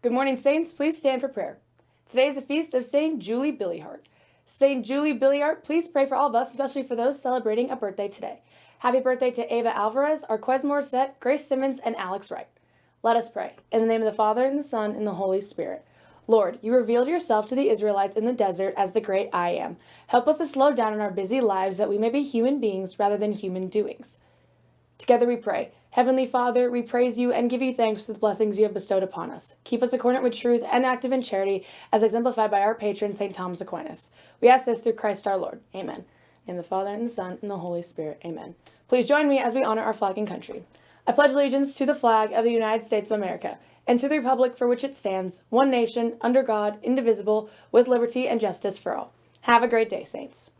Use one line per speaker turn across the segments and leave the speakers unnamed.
Good morning, Saints. Please stand for prayer. Today is the feast of St. Julie Billiart. St. Julie Billiart, please pray for all of us, especially for those celebrating a birthday today. Happy birthday to Ava Alvarez, Arquez Morissette, Grace Simmons, and Alex Wright. Let us pray. In the name of the Father, and the Son, and the Holy Spirit. Lord, you revealed yourself to the Israelites in the desert as the great I am. Help us to slow down in our busy lives that we may be human beings rather than human doings. Together we pray. Heavenly Father, we praise you and give you thanks for the blessings you have bestowed upon us. Keep us accordant with truth and active in charity, as exemplified by our patron, St. Thomas Aquinas. We ask this through Christ our Lord. Amen. In the Father, and the Son, and the Holy Spirit. Amen. Please join me as we honor our flag and country. I pledge allegiance to the flag of the United States of America and to the republic for which it stands, one nation, under God, indivisible, with liberty and justice for all. Have a great day, Saints.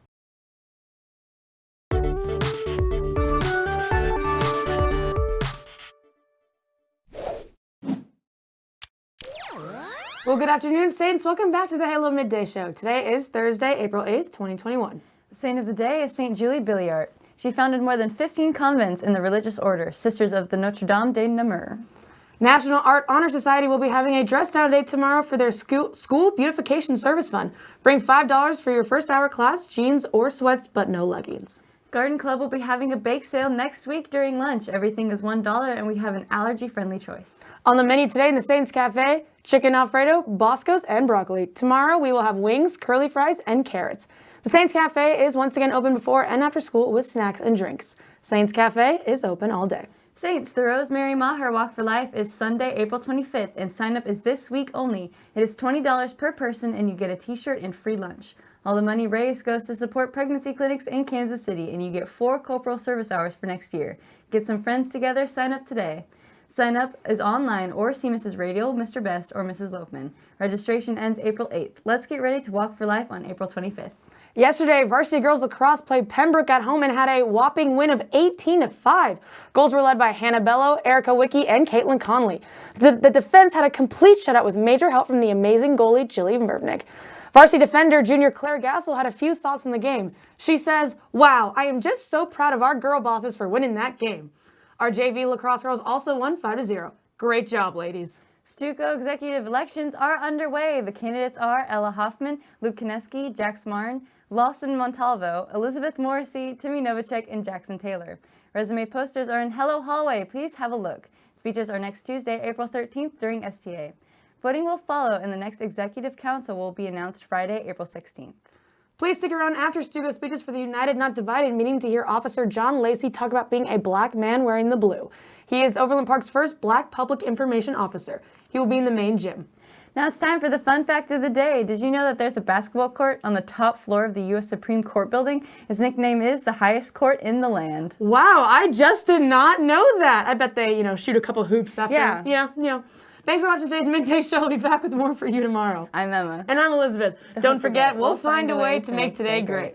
Well, good afternoon, Saints. Welcome back to the Halo Midday Show. Today is Thursday, April 8th, 2021.
The saint of the day is St. Julie Billiart. She founded more than 15 convents in the religious order, Sisters of the Notre Dame de Namur.
National Art Honor Society will be having a dress down day tomorrow for their school, school beautification service fund. Bring $5 for your first hour class, jeans or sweats, but no leggings.
Garden Club will be having a bake sale next week during lunch. Everything is $1 and we have an allergy-friendly choice.
On the menu today in the Saints Cafe, chicken alfredo, boscos, and broccoli. Tomorrow we will have wings, curly fries, and carrots. The Saints Cafe is once again open before and after school with snacks and drinks. Saints Cafe is open all day.
Saints, the Rosemary Maher Walk for Life is Sunday, April 25th, and sign up is this week only. It is $20 per person and you get a t-shirt and free lunch. All the money raised goes to support pregnancy clinics in Kansas City, and you get four corporal service hours for next year. Get some friends together, sign up today. Sign up is online or see Mrs. Radial, Mr. Best, or Mrs. Loafman. Registration ends April 8th. Let's get ready to walk for life on April 25th.
Yesterday, varsity girls lacrosse played Pembroke at home and had a whopping win of 18 to 5. Goals were led by Hannah Bello, Erica Wicki, and Caitlin Conley. The, the defense had a complete shutout with major help from the amazing goalie Jilly Mervnik. Varsity defender junior Claire Gassel had a few thoughts on the game. She says, Wow, I am just so proud of our girl bosses for winning that game. Our JV lacrosse girls also won 5 to 0. Great job, ladies.
Stuco executive elections are underway. The candidates are Ella Hoffman, Luke Kineski, Jax Marn, Lawson Montalvo, Elizabeth Morrissey, Timmy Novacek, and Jackson Taylor. Resume posters are in Halo Hallway. Please have a look. Speeches are next Tuesday, April 13th during STA. Voting will follow and the next Executive Council will be announced Friday, April 16th.
Please stick around after Stuco speeches for the United Not Divided meeting to hear Officer John Lacey talk about being a black man wearing the blue. He is Overland Park's first black public information officer. He will be in the main gym.
Now it's time for the fun fact of the day. Did you know that there's a basketball court on the top floor of the U.S. Supreme Court building? Its nickname is the highest court in the land.
Wow, I just did not know that. I bet they, you know, shoot a couple hoops after.
Yeah.
Yeah, yeah. Thanks for watching today's Midday Show. I'll be back with more for you tomorrow.
I'm Emma.
And I'm Elizabeth. Don't, Don't forget, forget, we'll find a way to make today great.